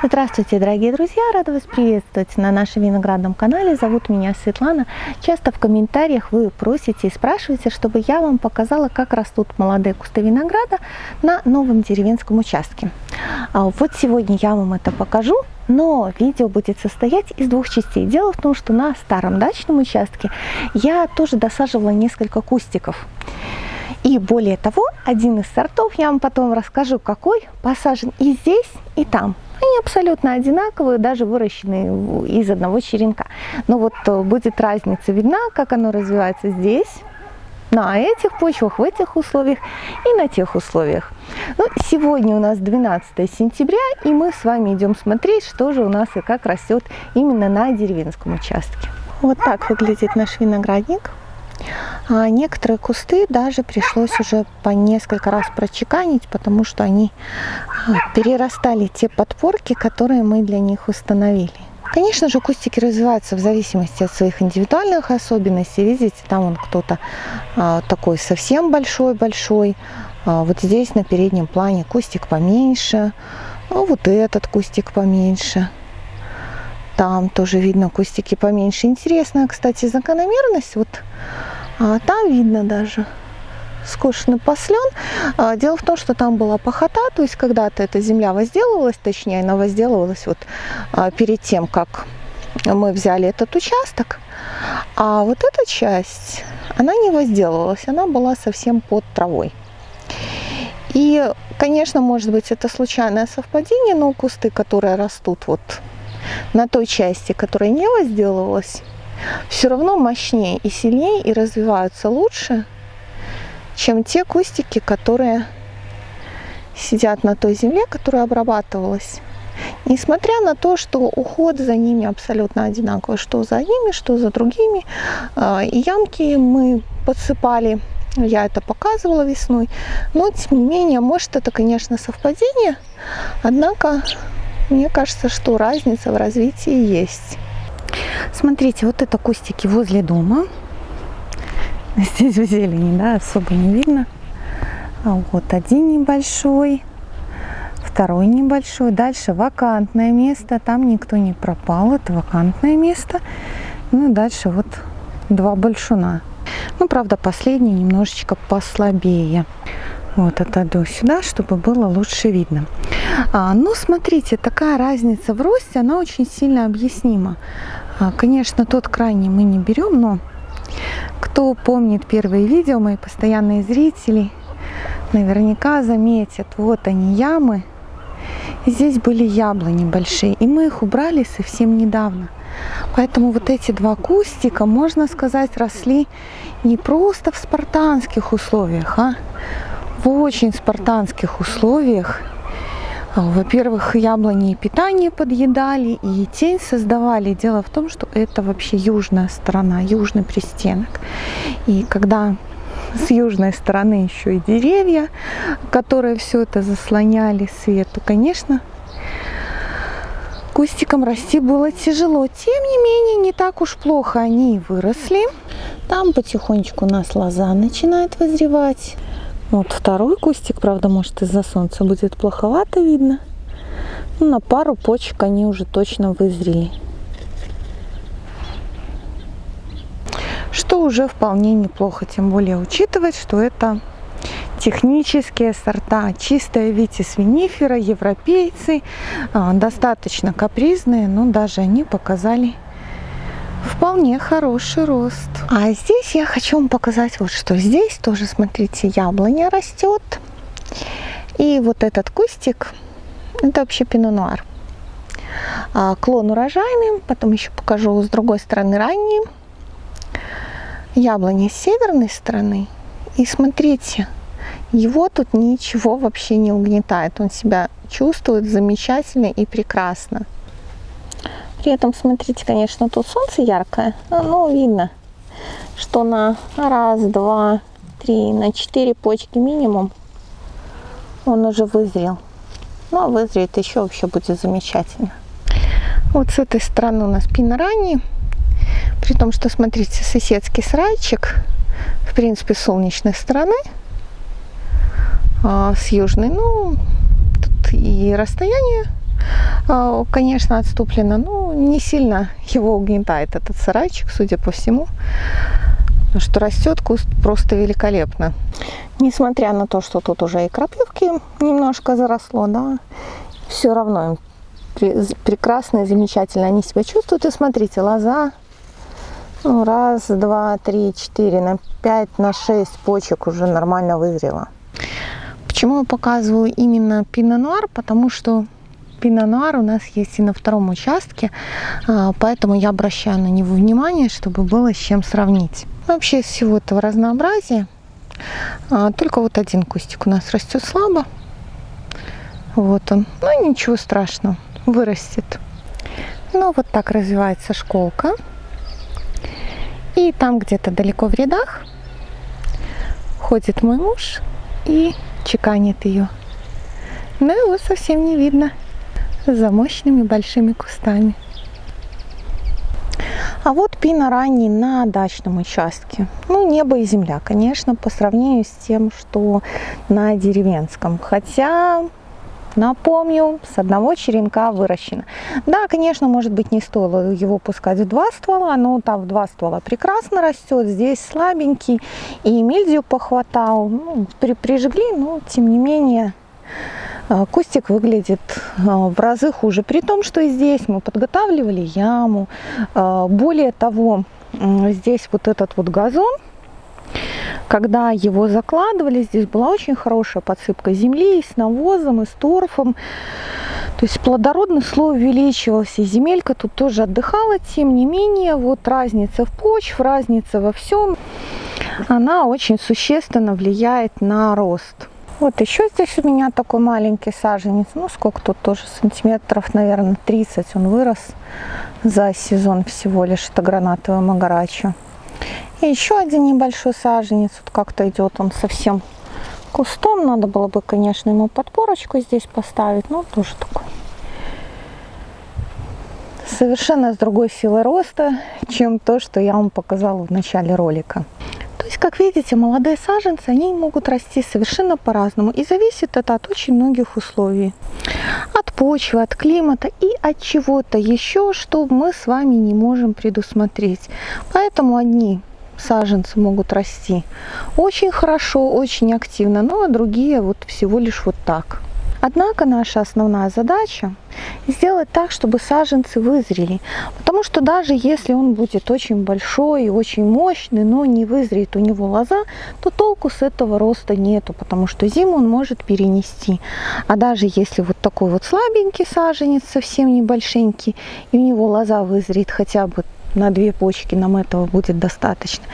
Здравствуйте, дорогие друзья! Рада вас приветствовать на нашем виноградном канале. Зовут меня Светлана. Часто в комментариях вы просите и спрашиваете, чтобы я вам показала, как растут молодые кусты винограда на новом деревенском участке. А вот сегодня я вам это покажу, но видео будет состоять из двух частей. Дело в том, что на старом дачном участке я тоже досаживала несколько кустиков. И более того, один из сортов, я вам потом расскажу, какой, посажен и здесь, и там. Они абсолютно одинаковые, даже выращены из одного черенка. Но вот э, будет разница видна, как оно развивается здесь, на этих почвах, в этих условиях и на тех условиях. Ну, сегодня у нас 12 сентября, и мы с вами идем смотреть, что же у нас и как растет именно на деревенском участке. Вот так выглядит наш виноградник. А некоторые кусты даже пришлось уже по несколько раз прочеканить, потому что они а, перерастали те подпорки, которые мы для них установили. Конечно же, кустики развиваются в зависимости от своих индивидуальных особенностей. Видите, там он кто-то а, такой совсем большой-большой. А, вот здесь на переднем плане кустик поменьше. А вот этот кустик поменьше. Там тоже видно кустики поменьше. Интересная, кстати, закономерность. Вот там видно даже скошенный послен. А, дело в том, что там была пахота, то есть когда-то эта земля возделывалась, точнее она возделывалась вот а, перед тем, как мы взяли этот участок. А вот эта часть, она не возделывалась, она была совсем под травой. И, конечно, может быть, это случайное совпадение, но кусты, которые растут вот на той части, которая не возделывалась, все равно мощнее и сильнее и развиваются лучше, чем те кустики, которые сидят на той земле, которая обрабатывалась. Несмотря на то, что уход за ними абсолютно одинаковый, что за ними, что за другими. А, и ямки мы подсыпали, я это показывала весной. Но, тем не менее, может это, конечно, совпадение. Однако, мне кажется, что разница в развитии есть. Смотрите, вот это кустики возле дома. Здесь в зелени, да, особо не видно. А вот один небольшой, второй небольшой. Дальше вакантное место, там никто не пропал, это вакантное место. Ну и дальше вот два большуна. Ну, правда, последний немножечко послабее. Вот отойду сюда, чтобы было лучше видно. А, ну, смотрите, такая разница в росте, она очень сильно объяснима. А, конечно, тот крайний мы не берем, но кто помнит первые видео, мои постоянные зрители, наверняка заметят, вот они ямы. Здесь были яблони большие, и мы их убрали совсем недавно. Поэтому вот эти два кустика, можно сказать, росли не просто в спартанских условиях, а в очень спартанских условиях – во-первых, яблони и питание подъедали, и тень создавали. Дело в том, что это вообще южная сторона, южный пристенок. И когда с южной стороны еще и деревья, которые все это заслоняли свет, то, конечно, кустикам расти было тяжело. Тем не менее, не так уж плохо они выросли. Там потихонечку у нас лоза начинает вызревать. Вот второй кустик, правда, может из-за солнца будет плоховато видно. Но ну, на пару почек они уже точно вызрели. Что уже вполне неплохо, тем более учитывать, что это технические сорта. Чистая витис винифера, европейцы, а, достаточно капризные, но даже они показали вполне хороший рост. А здесь я хочу вам показать вот что. Здесь тоже, смотрите, яблоня растет. И вот этот кустик, это вообще пино-нуар. А, клон урожайный, потом еще покажу с другой стороны ранние. Яблони с северной стороны. И смотрите, его тут ничего вообще не угнетает. Он себя чувствует замечательно и прекрасно. При этом, смотрите, конечно, тут солнце яркое, но видно, что на раз, два, три, на четыре почки минимум он уже вызрел. Ну, а вызреет еще вообще будет замечательно. Вот с этой стороны у нас пинорани. При том, что, смотрите, соседский сарайчик, в принципе, солнечной стороны, а, с южной. Ну, тут и расстояние э, конечно, отступлено, но не сильно его угнетает этот сарайчик, судя по всему. Потому что растет куст просто великолепно. Несмотря на то, что тут уже и крапивки немножко заросло, да, все равно им прекрасно и замечательно они себя чувствуют. И смотрите, лоза ну, раз, два, три, четыре, на пять, на шесть почек уже нормально вызрела. Почему я показываю именно пино-нуар? Потому что пино-нуар у нас есть и на втором участке, а, поэтому я обращаю на него внимание, чтобы было с чем сравнить. Вообще из всего этого разнообразия а, только вот один кустик у нас растет слабо. Вот он. Ну ничего страшного, вырастет. Ну вот так развивается школка. И там где-то далеко в рядах ходит мой муж и чеканит ее. Но его совсем не видно за мощными большими кустами. А вот пина ранний на дачном участке. Ну, небо и земля, конечно, по сравнению с тем, что на деревенском. Хотя, напомню, с одного черенка выращено. Да, конечно, может быть, не стоило его пускать в два ствола, но там в два ствола прекрасно растет. Здесь слабенький, и мильдию похватал. Ну, при, прижгли, но тем не менее кустик выглядит а, в разы хуже. При том, что и здесь мы подготавливали яму. А, более того, здесь вот этот вот газон, когда его закладывали, здесь была очень хорошая подсыпка земли и с навозом, и с торфом. То есть плодородный слой увеличивался, земелька тут тоже отдыхала. Тем не менее, вот разница в почве, разница во всем, она очень существенно влияет на рост. Вот еще здесь у меня такой маленький саженец. Ну, сколько тут тоже, сантиметров, наверное, 30 он вырос за сезон всего лишь. Это гранатовая магарача. И еще один небольшой саженец. Вот как-то идет он совсем кустом. Надо было бы, конечно, ему подпорочку здесь поставить. Но тоже такой совершенно с другой силой роста, чем то, что я вам показала в начале ролика есть, как видите, молодые саженцы, они могут расти совершенно по-разному. И зависит это от очень многих условий. От почвы, от климата и от чего-то еще, что мы с вами не можем предусмотреть. Поэтому одни саженцы могут расти очень хорошо, очень активно, ну а другие вот всего лишь вот так. Однако наша основная задача сделать так, чтобы саженцы вызрели. Потому что даже если он будет очень большой и очень мощный, но не вызреет у него лоза, то толку с этого роста нету, потому что зиму он может перенести. А даже если вот такой вот слабенький саженец, совсем небольшенький, и у него лоза вызреет хотя бы на две почки, нам этого будет достаточно,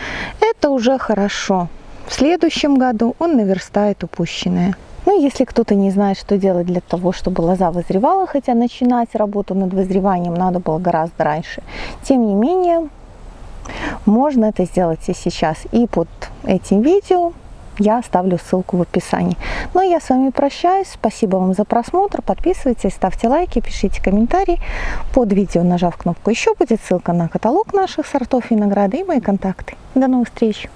это уже хорошо. В следующем году он наверстает упущенное. Ну, если кто-то не знает, что делать для того, чтобы лоза вызревала, хотя начинать работу над вызреванием надо было гораздо раньше, тем не менее, можно это сделать и сейчас. И под этим видео я оставлю ссылку в описании. Ну а я с вами прощаюсь. Спасибо вам за просмотр. Подписывайтесь, ставьте лайки, пишите комментарии. Под видео, нажав кнопку «Еще», будет ссылка на каталог наших сортов винограда и мои контакты. До новых встреч!